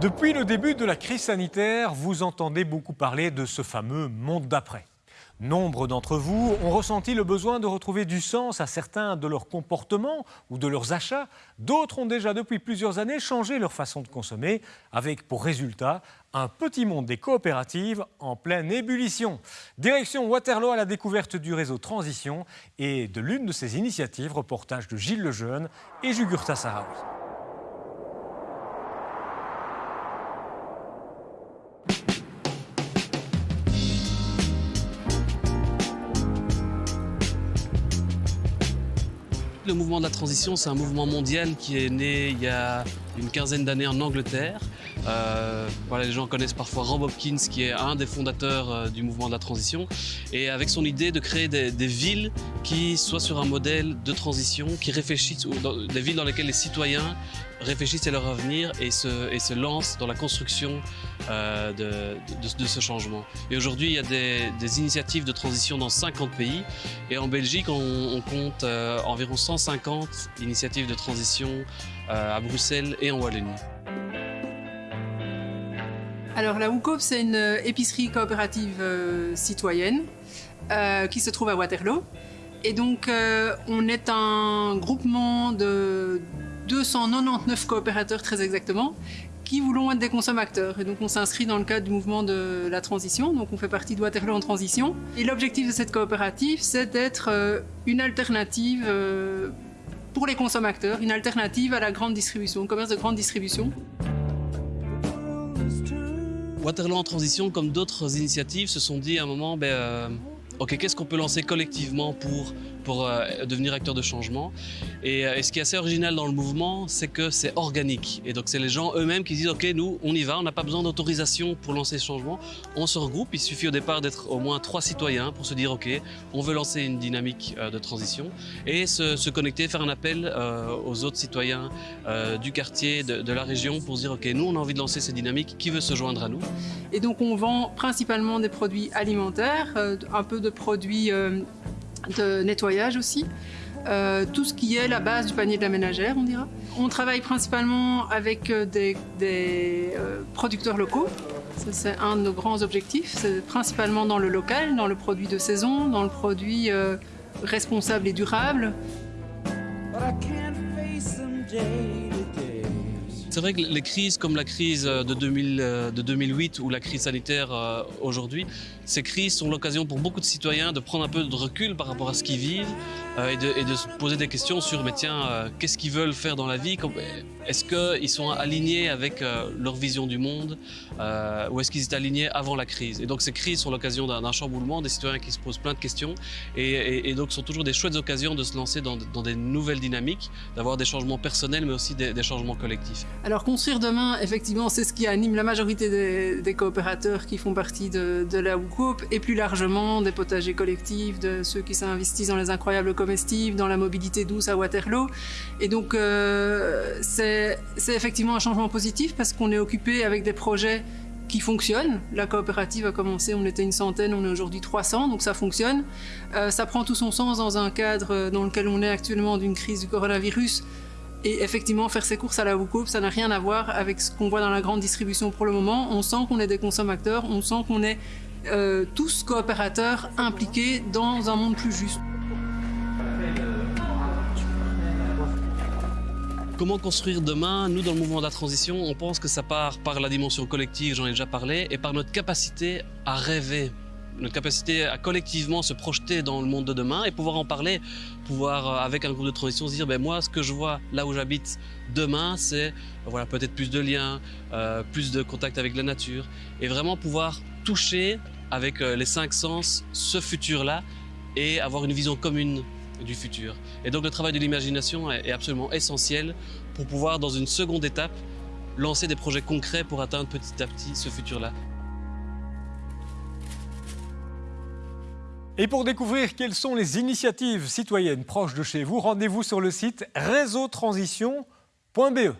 Depuis le début de la crise sanitaire, vous entendez beaucoup parler de ce fameux monde d'après. Nombre d'entre vous ont ressenti le besoin de retrouver du sens à certains de leurs comportements ou de leurs achats. D'autres ont déjà depuis plusieurs années changé leur façon de consommer, avec pour résultat un petit monde des coopératives en pleine ébullition. Direction Waterloo à la découverte du réseau Transition et de l'une de ses initiatives, reportage de Gilles Lejeune et Jugurta Sahraoui. Le mouvement de la transition, c'est un mouvement mondial qui est né il y a une quinzaine d'années en Angleterre. Euh, voilà, les gens connaissent parfois Rob Hopkins, qui est un des fondateurs euh, du mouvement de la transition, et avec son idée de créer des, villes qui soient sur un modèle de transition, qui réfléchissent, des villes dans lesquelles les citoyens réfléchissent à leur avenir et se, lancent dans la construction euh, de, ce changement. Et aujourd'hui, il y a des, initiatives de transition dans 50 pays, et en Belgique, on, compte euh, environ 150 initiatives de transition à Bruxelles en Wallonie. Alors la WUCOP, c'est une épicerie coopérative euh, citoyenne euh, qui se trouve à Waterloo. Et donc euh, on est un groupement de 299 coopérateurs très exactement qui voulons être des consommateurs. Et donc on s'inscrit dans le cadre du mouvement de la transition, donc on fait partie de Waterloo en transition. Et l'objectif de cette coopérative, c'est d'être euh, une alternative euh, pour les consommateurs, une alternative à la grande distribution, le commerce de grande distribution. Waterloo en transition, comme d'autres initiatives, se sont dit à un moment, ben, euh, ok, qu'est-ce qu'on peut lancer collectivement pour, pour euh, devenir acteur de changement et, euh, et, ce qui est assez original dans le mouvement, c'est que c'est organique. Et donc c'est les gens eux-mêmes qui disent, ok, nous, on y va, on n'a pas besoin d'autorisation pour lancer ce changement. On se regroupe, il suffit au départ d'être au moins trois citoyens pour se dire, ok, on veut lancer une dynamique euh, de transition et se, connecter, faire un appel aux autres citoyens du quartier, de, la région pour se dire, ok, nous, on a envie de lancer cette dynamique, qui veut se joindre à nous? Et donc on vend principalement des produits alimentaires, un peu de produits de nettoyage aussi. Euh, tout ce qui est la base du panier de la ménagère, on dira. On travaille principalement avec euh, des, euh, producteurs locaux. C'est un de nos grands objectifs. C'est principalement dans le local, dans le produit de saison, dans le produit responsable et durable. C'est vrai que les crises comme la crise de, 2000, de 2008 ou la crise sanitaire euh, aujourd'hui, ces crises sont l'occasion pour beaucoup de citoyens de prendre un peu de recul par rapport à ce qu'ils vivent euh, et, de, se poser des questions sur mais tiens, euh, qu'est-ce qu'ils veulent faire dans la vie? Est-ce qu'ils sont alignés avec euh, leur vision du monde euh, ou est-ce qu'ils étaient alignés avant la crise? Et donc ces crises sont l'occasion d'un chamboulement, des citoyens qui se posent plein de questions et, donc sont toujours des chouettes occasions de se lancer dans, des nouvelles dynamiques, d'avoir des changements personnels mais aussi des changements collectifs. Alors construire demain, effectivement, c'est ce qui anime la majorité des, coopérateurs qui font partie de, la WUCOP et plus largement des potagers collectifs, de ceux qui s'investissent dans les incroyables comestibles, dans la mobilité douce à Waterloo. Et donc euh, c'est effectivement un changement positif parce qu'on est occupé avec des projets qui fonctionnent. La coopérative a commencé, on était une centaine, on est aujourd'hui 300, donc ça fonctionne. Euh, ça prend tout son sens dans un cadre dans lequel on est actuellement d'une crise du coronavirus et effectivement, faire ses courses à la WUCOP, ça n'a rien à voir avec ce qu'on voit dans la grande distribution pour le moment. On sent qu'on est des consommateurs, on sent qu'on est euh, tous coopérateurs impliqués dans un monde plus juste. Comment construire demain? Nous, dans le mouvement de la transition, on pense que ça part par la dimension collective, j'en ai déjà parlé, et par notre capacité à rêver, notre capacité à collectivement se projeter dans le monde de demain et pouvoir en parler, pouvoir euh, avec un groupe de transition se dire ben moi ce que je vois là où j'habite demain c'est voilà peut-être plus de liens, euh, plus de contact avec la nature et vraiment pouvoir toucher avec euh, les cinq sens ce futur là et avoir une vision commune du futur. Et donc le travail de l'imagination est, absolument essentiel pour pouvoir dans une seconde étape lancer des projets concrets pour atteindre petit à petit ce futur Et pour découvrir quelles sont les initiatives citoyennes proches de chez vous, rendez-vous sur le site réseautransition.be.